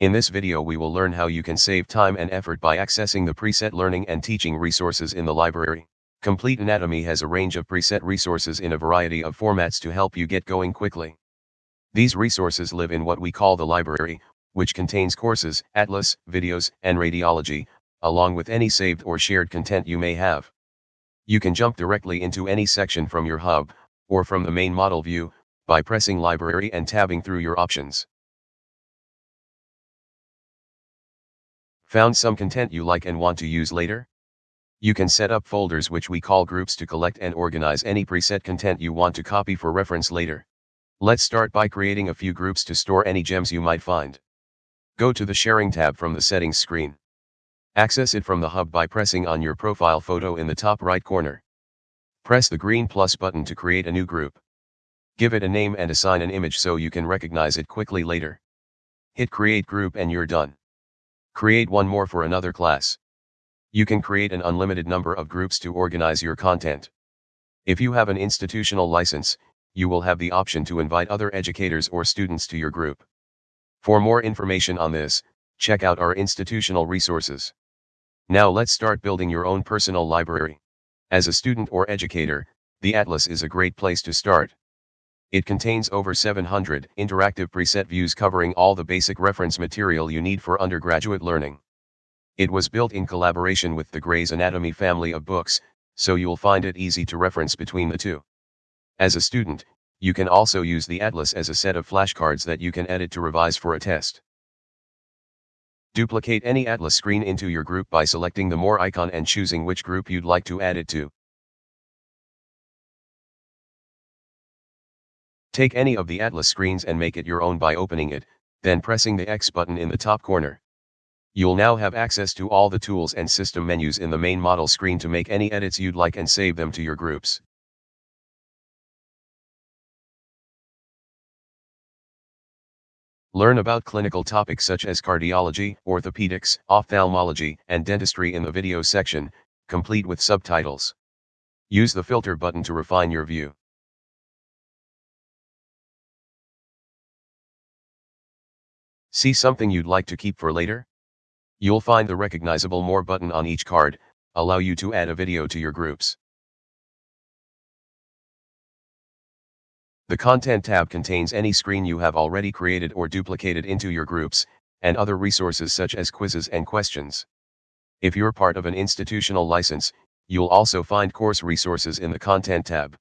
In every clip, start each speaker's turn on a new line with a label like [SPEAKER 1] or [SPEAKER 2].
[SPEAKER 1] In this video we will learn how you can save time and effort by accessing the preset learning and teaching resources in the library. Complete Anatomy has a range of preset resources in a variety of formats to help you get going quickly. These resources live in what we call the library, which contains courses, atlas, videos, and radiology, along with any saved or shared content you may have. You can jump directly into any section from your hub, or from the main model view, by pressing library and tabbing through your options. Found some content you like and want to use later? You can set up folders which we call groups to collect and organize any preset content you want to copy for reference later. Let's start by creating a few groups to store any gems you might find. Go to the Sharing tab from the Settings screen. Access it from the hub by pressing on your profile photo in the top right corner. Press the green plus button to create a new group. Give it a name and assign an image so you can recognize it quickly later. Hit Create Group and you're done. Create one more for another class. You can create an unlimited number of groups to organize your content. If you have an institutional license, you will have the option to invite other educators or students to your group. For more information on this, check out our institutional resources. Now let's start building your own personal library. As a student or educator, the Atlas is a great place to start. It contains over 700 interactive preset views covering all the basic reference material you need for undergraduate learning. It was built in collaboration with the Gray's Anatomy family of books, so you'll find it easy to reference between the two. As a student, you can also use the Atlas as a set of flashcards that you can edit to revise for a test. Duplicate any Atlas screen into your group by selecting the More icon and choosing which group you'd like to add it to. Take any of the Atlas screens and make it your own by opening it, then pressing the X button in the top corner. You'll now have access to all the tools and system menus in the main model screen to make any edits you'd like and save them to your groups. Learn about clinical topics such as cardiology, orthopedics, ophthalmology, and dentistry in the video section, complete with subtitles. Use the filter button to refine your view. See something you'd like to keep for later? You'll find the recognizable More button on each card, allow you to add a video to your groups. The Content tab contains any screen you have already created or duplicated into your groups, and other resources such as quizzes and questions. If you're part of an institutional license, you'll also find course resources in the Content tab.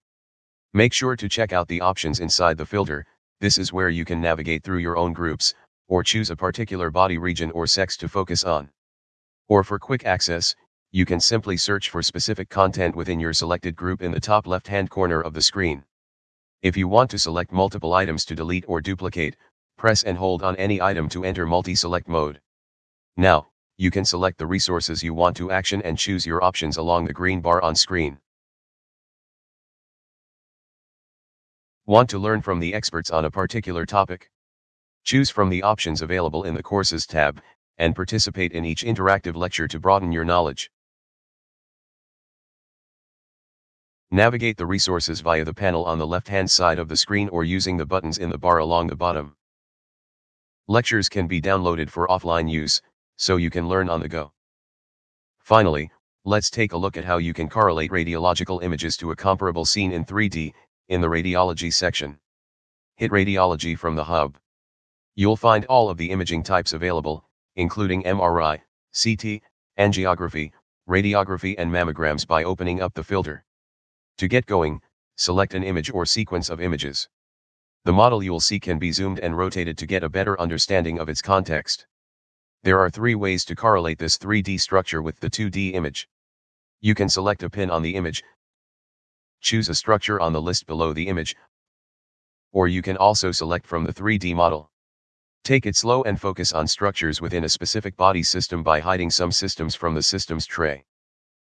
[SPEAKER 1] Make sure to check out the options inside the filter, this is where you can navigate through your own groups, or choose a particular body region or sex to focus on. Or for quick access, you can simply search for specific content within your selected group in the top left-hand corner of the screen. If you want to select multiple items to delete or duplicate, press and hold on any item to enter multi-select mode. Now, you can select the resources you want to action and choose your options along the green bar on screen. Want to learn from the experts on a particular topic? Choose from the options available in the Courses tab, and participate in each interactive lecture to broaden your knowledge. Navigate the resources via the panel on the left-hand side of the screen or using the buttons in the bar along the bottom. Lectures can be downloaded for offline use, so you can learn on the go. Finally, let's take a look at how you can correlate radiological images to a comparable scene in 3D, in the radiology section. Hit radiology from the hub. You'll find all of the imaging types available, including MRI, CT, angiography, radiography and mammograms by opening up the filter. To get going, select an image or sequence of images. The model you'll see can be zoomed and rotated to get a better understanding of its context. There are three ways to correlate this 3D structure with the 2D image. You can select a pin on the image, choose a structure on the list below the image, or you can also select from the 3D model. Take it slow and focus on structures within a specific body system by hiding some systems from the systems tray.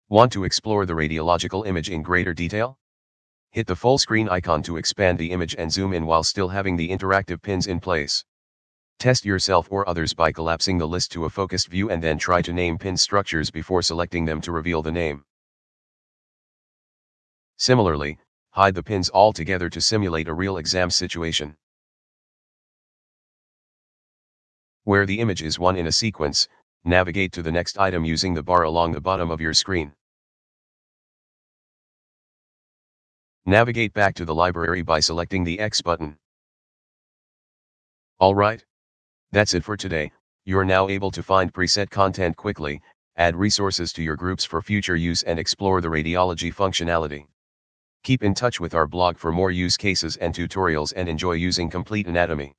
[SPEAKER 1] Want to explore the radiological image in greater detail? Hit the full screen icon to expand the image and zoom in while still having the interactive pins in place. Test yourself or others by collapsing the list to a focused view and then try to name pin structures before selecting them to reveal the name. Similarly, hide the pins altogether to simulate a real exam situation. Where the image is one in a sequence, navigate to the next item using the bar along the bottom of your screen. Navigate back to the library by selecting the X button. Alright. That's it for today, you're now able to find preset content quickly, add resources to your groups for future use and explore the radiology functionality. Keep in touch with our blog for more use cases and tutorials and enjoy using Complete Anatomy.